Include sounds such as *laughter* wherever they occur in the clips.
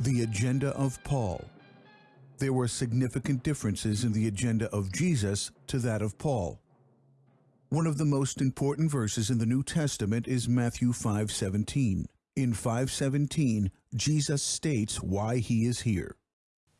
The agenda of Paul. There were significant differences in the agenda of Jesus to that of Paul. One of the most important verses in the New Testament is Matthew 5:17. In 5:17, Jesus states why he is here.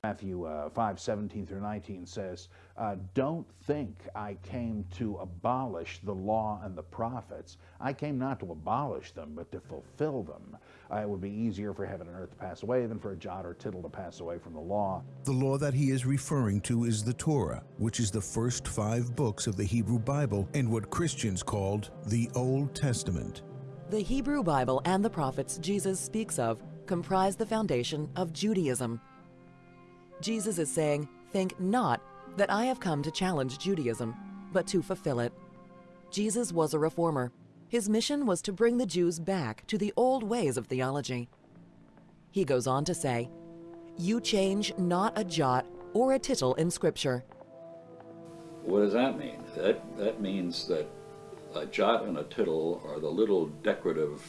Matthew uh, 5, 17 through 19 says, uh, Don't think I came to abolish the law and the prophets. I came not to abolish them, but to fulfill them. Uh, it would be easier for heaven and earth to pass away than for a jot or tittle to pass away from the law. The law that he is referring to is the Torah, which is the first five books of the Hebrew Bible and what Christians called the Old Testament. The Hebrew Bible and the prophets Jesus speaks of comprise the foundation of Judaism. Jesus is saying, Think not that I have come to challenge Judaism, but to fulfill it. Jesus was a reformer. His mission was to bring the Jews back to the old ways of theology. He goes on to say, You change not a jot or a tittle in Scripture. What does that mean? That, that means that a jot and a tittle are the little decorative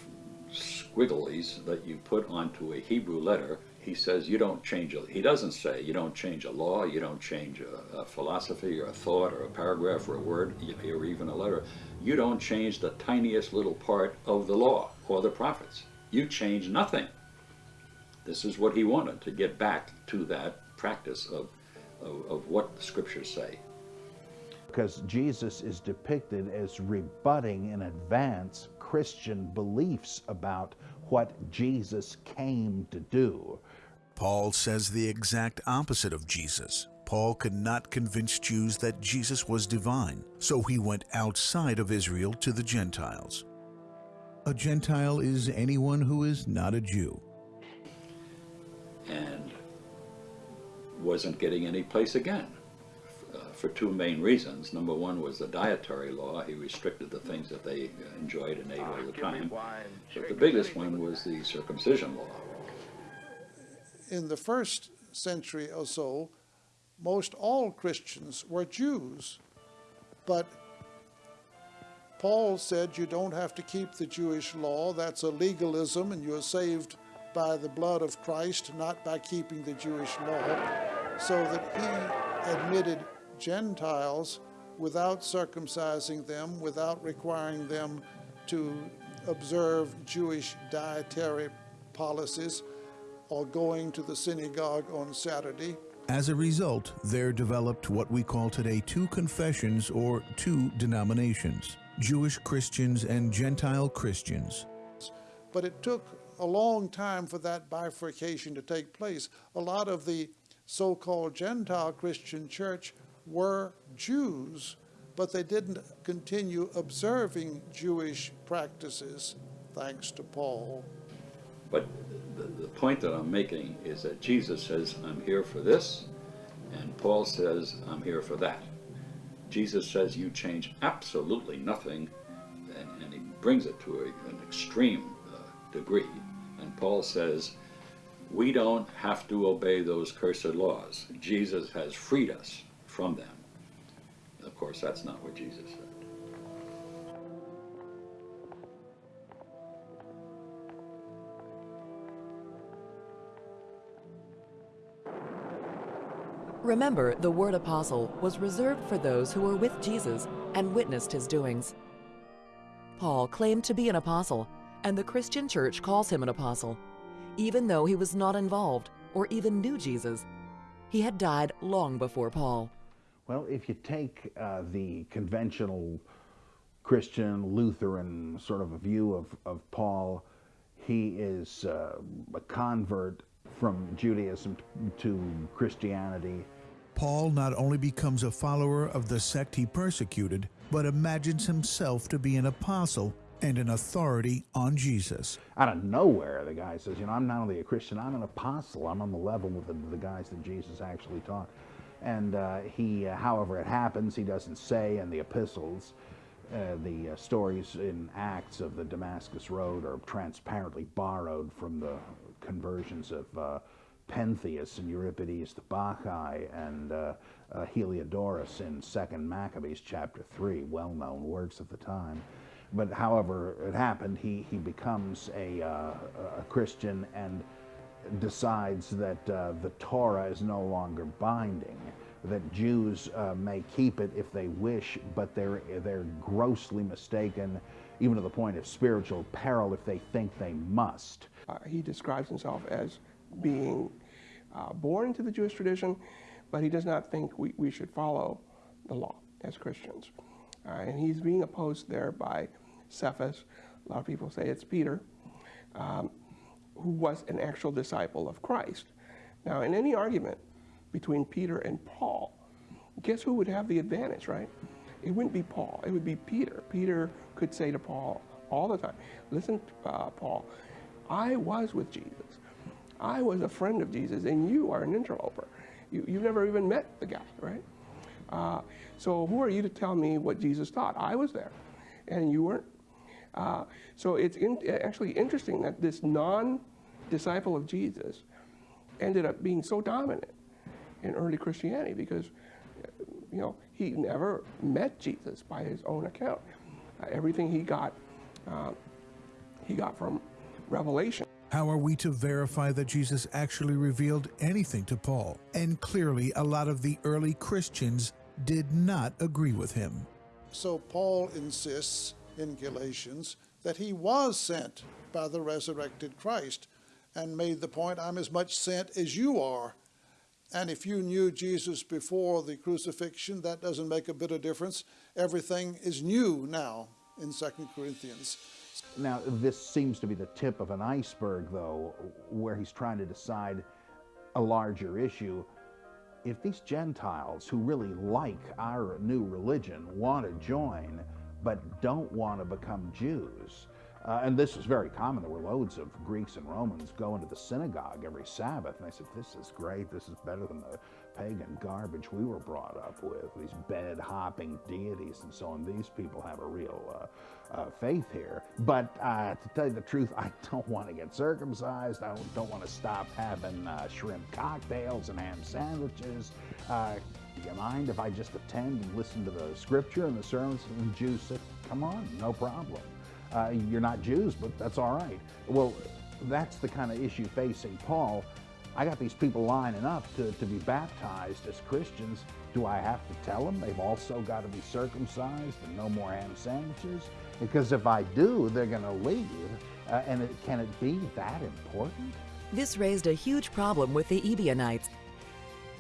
squigglies that you put onto a Hebrew letter he says you don't change a, he doesn't say you don't change a law, you don't change a, a philosophy or a thought or a paragraph or a word or even a letter. You don't change the tiniest little part of the law or the prophets. You change nothing. This is what he wanted, to get back to that practice of, of, of what the scriptures say. Because Jesus is depicted as rebutting in advance Christian beliefs about what Jesus came to do. Paul says the exact opposite of Jesus. Paul could not convince Jews that Jesus was divine, so he went outside of Israel to the Gentiles. A Gentile is anyone who is not a Jew. And wasn't getting any place again uh, for two main reasons. Number one was the dietary law. He restricted the things that they enjoyed and ate all the time. But the biggest one was the circumcision law in the first century or so, most all Christians were Jews. But Paul said you don't have to keep the Jewish law. That's a legalism, and you're saved by the blood of Christ, not by keeping the Jewish law. So that he admitted Gentiles without circumcising them, without requiring them to observe Jewish dietary policies or going to the synagogue on Saturday. As a result, there developed what we call today two confessions or two denominations, Jewish Christians and Gentile Christians. But it took a long time for that bifurcation to take place. A lot of the so-called Gentile Christian church were Jews, but they didn't continue observing Jewish practices, thanks to Paul. But the, point that I'm making is that Jesus says, I'm here for this, and Paul says, I'm here for that. Jesus says you change absolutely nothing, and, and he brings it to a, an extreme uh, degree. And Paul says, we don't have to obey those cursed laws. Jesus has freed us from them. Of course, that's not what Jesus said. Remember, the word apostle was reserved for those who were with Jesus and witnessed his doings. Paul claimed to be an apostle, and the Christian church calls him an apostle, even though he was not involved or even knew Jesus. He had died long before Paul. Well, if you take uh, the conventional Christian, Lutheran sort of a view of, of Paul, he is uh, a convert from Judaism to Christianity Paul not only becomes a follower of the sect he persecuted, but imagines himself to be an apostle and an authority on Jesus. Out of nowhere, the guy says, you know, I'm not only a Christian, I'm an apostle. I'm on the level with the, the guys that Jesus actually taught. And uh, he, uh, however it happens, he doesn't say in the epistles, uh, the uh, stories in Acts of the Damascus Road are transparently borrowed from the conversions of uh, Pentheus and Euripides the Bacchae and uh, uh, Heliodorus in Second Maccabees chapter 3, well-known works of the time. But however it happened, he, he becomes a, uh, a Christian and decides that uh, the Torah is no longer binding, that Jews uh, may keep it if they wish, but they're, they're grossly mistaken, even to the point of spiritual peril if they think they must. Uh, he describes himself as being uh, born into the Jewish tradition, but he does not think we, we should follow the law as Christians. Uh, and he's being opposed there by Cephas. A lot of people say it's Peter, um, who was an actual disciple of Christ. Now, in any argument between Peter and Paul, guess who would have the advantage, right? It wouldn't be Paul, it would be Peter. Peter could say to Paul all the time, Listen, uh, Paul, I was with Jesus. I was a friend of Jesus, and you are an interloper. You, you've never even met the guy, right? Uh, so who are you to tell me what Jesus taught? I was there, and you weren't. Uh, so it's in, actually interesting that this non-disciple of Jesus ended up being so dominant in early Christianity because, you know, he never met Jesus by his own account. Uh, everything he got, uh, he got from revelation. How are we to verify that Jesus actually revealed anything to Paul? And clearly, a lot of the early Christians did not agree with him. So Paul insists in Galatians that he was sent by the resurrected Christ and made the point, I'm as much sent as you are. And if you knew Jesus before the crucifixion, that doesn't make a bit of difference. Everything is new now in 2 Corinthians. Now, this seems to be the tip of an iceberg, though, where he's trying to decide a larger issue. If these Gentiles who really like our new religion want to join, but don't want to become Jews, uh, and this was very common. There were loads of Greeks and Romans going to the synagogue every Sabbath, and they said, This is great. This is better than the pagan garbage we were brought up with, these bed hopping deities and so on. These people have a real uh, uh, faith here. But uh, to tell you the truth, *laughs* I don't want to get circumcised. I don't, want to stop having uh, shrimp cocktails and ham sandwiches. Uh, do you mind if I just attend and listen to the scripture and the sermons? And Jews said, Come on, no problem. Uh, you're not Jews, but that's all right. Well, that's the kind of issue facing Paul. I got these people lining up to, to be baptized as Christians. Do I have to tell them they've also got to be circumcised and no more ham sandwiches? Because if I do, they're going to leave. Uh, and it, can it be that important? This raised a huge problem with the Ebionites.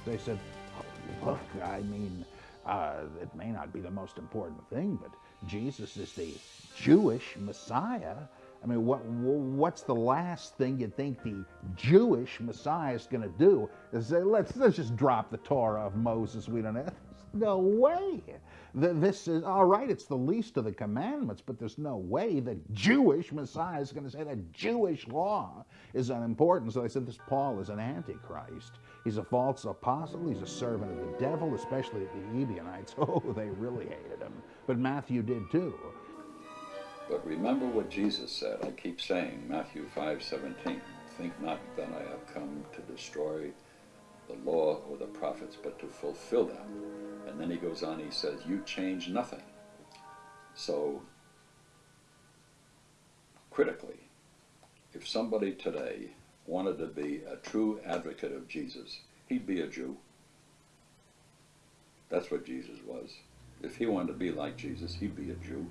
They said, oh, look, I mean, uh, it may not be the most important thing, but Jesus is the Jewish Messiah. I mean, what, what's the last thing you think the Jewish Messiah is going to do? Is say, let's, let's just drop the Torah of Moses. We don't have. No way. that This is, all right, it's the least of the commandments, but there's no way the Jewish Messiah is going to say that Jewish law is unimportant. So they said this Paul is an antichrist. He's a false apostle. He's a servant of the devil, especially the Ebionites. *laughs* Oh, they really hated him. But Matthew did too. But remember what Jesus said. I keep saying, Matthew 5 17, think not that I have come to destroy the law or the prophets, but to fulfill them. And then he goes on, he says, You change nothing. So, critically, if somebody today wanted to be a true advocate of Jesus, he'd be a Jew. That's what Jesus was. If he wanted to be like Jesus, he'd be a Jew.